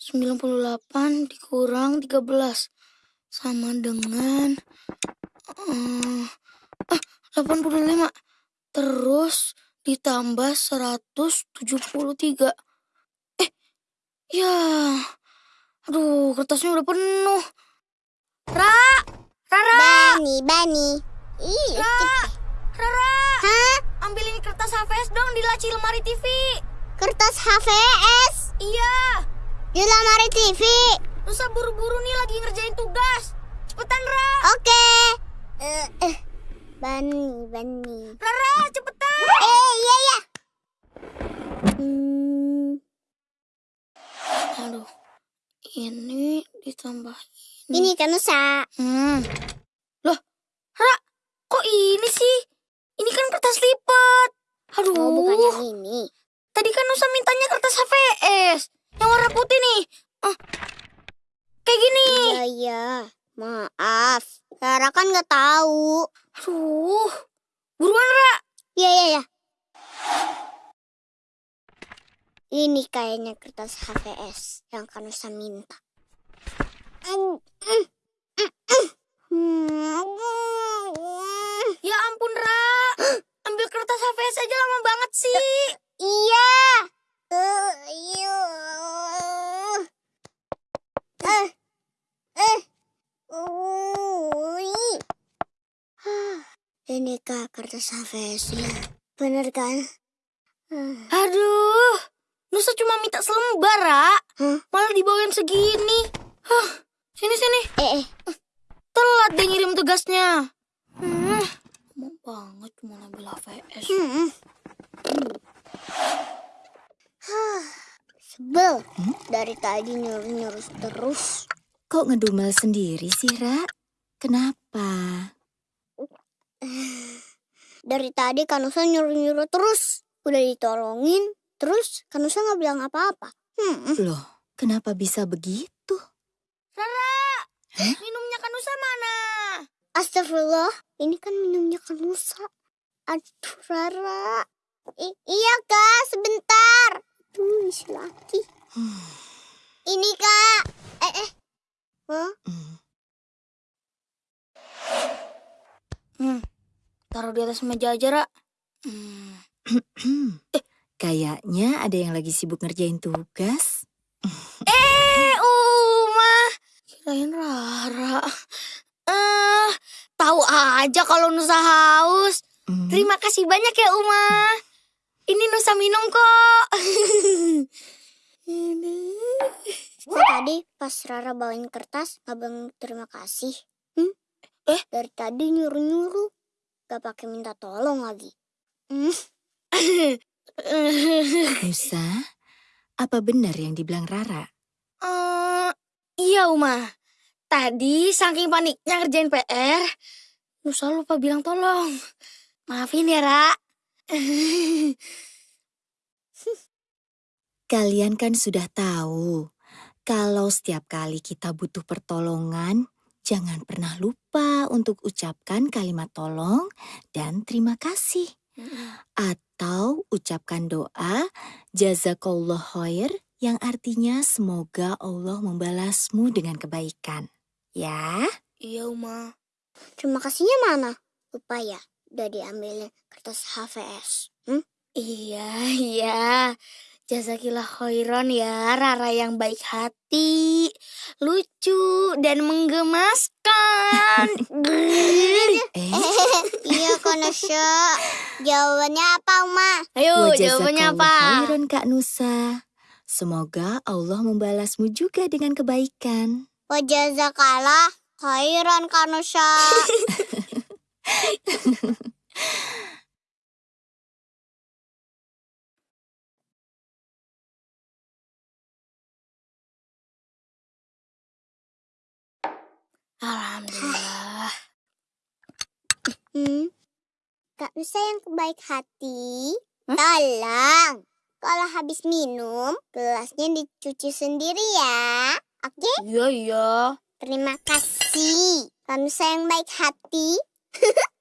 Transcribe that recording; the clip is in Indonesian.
Sembilan puluh delapan dikurang tiga belas sama dengan eh, ah, delapan puluh lima terus ditambah seratus tujuh puluh tiga. Eh, ya, aduh kertasnya udah penuh. Ra, Rara, Bani, Bani. Ih, Ra, Rara, Hah? ambil ini kertas HVS dong di laci lemari TV. Kertas HVS Iya, di lemari TV. Nusa buru-buru nih lagi ngerjain tugas. Cepetan, Ra. Oke. Eh, eh. Bani, Bani. Rara, cepetan. Eh, iya, iya. Hmm, Aduh, ini ditambah ini kan Nusa. Hmm. Loh, Ra, kok ini sih? Ini kan kertas lipat. Aduh, Oh, bukan yang ini. tadi kan Nusa mintanya kertas HVS. Yang warna putih nih. Ah, kayak gini. Iya, iya. Maaf. Rara kan nggak tahu. Aduh, buruan Ra. Iya, iya, iya. Ini kayaknya kertas HVS yang kan Nusa minta. Mm, mm, mm, mm. Hmm. Ya ampun, Ra. Ambil kertas HVS aja lama banget sih. Iya. Eh, iya. Eh. Eh. Ui. Ini kak kertas HVS-nya. Bener kan? Aduh, Nusa cuma minta selembar, Ra. Hah? Malah dibawain segini. Hah, sini sini. Eh, eh. Telat deh ngirim tugasnya. Hmm, mau banget cuma ngambil HVS. Hmm. Hah, Sebel. Dari tadi nyuruh-nyuruh terus. Kok ngedumel sendiri sih, Ra? Kenapa? Dari tadi Kanusa nyuruh-nyuruh terus. Udah ditolongin, terus Kanusa nggak bilang apa-apa. Hmm. Loh, kenapa bisa begitu? Rara, minumnya Kanusa mana? Astagfirullah, ini kan minumnya Kanusa. Aduh, Rara. I- iya, Kak, sebentar. Isi lagi. Ini, Kak. Eh, eh. Hmm, Hmm, taruh di atas meja aja, Ra. Hmm. Kayaknya ada yang lagi sibuk ngerjain tugas. Eh, Uma. Kirain Rara. Eh, tahu aja kalau Nusa haus. Hmm, Terima kasih banyak ya, Uma. Ini Nusa minum kok. Kok tadi pas Rara bawain kertas, nggak bilang terima kasih? Hmm? Eh? Dari tadi nyuruh-nyuruh. Gak pakai minta tolong lagi. Hmm? Nusa, apa benar yang dibilang Rara? Eh, iya, Uma. Tadi saking paniknya ngerjain PR, Nusa lupa bilang tolong. Maafin ya, Ra. Kalian kan sudah tahu, kalau setiap kali kita butuh pertolongan, jangan pernah lupa untuk ucapkan kalimat tolong dan terima kasih. Atau ucapkan doa jazakallah khair yang artinya semoga Allah membalasmu dengan kebaikan. Ya, Iya, Uma. Terima kasihnya mana? Lupa ya, udah diambilin kertas HVS. Hmm? Iya, iya. Jazakillah khairan ya, Rara yang baik hati, lucu, dan menggemaskan. eh, iya, Konosha. Jawabannya apa, Uma? Ayo, wa jawabannya apa? khairan Kak Nusa. Semoga Allah membalasmu juga dengan kebaikan. Wajazakalah khairan, Kanosha. Alhamdulillah. Hmm? Kak Nusa yang baik hati. Hah? Tolong. Kalau habis minum, gelasnya dicuci sendiri ya. Oke? Iya, iya. Terima kasih. Kamu sayang baik hati.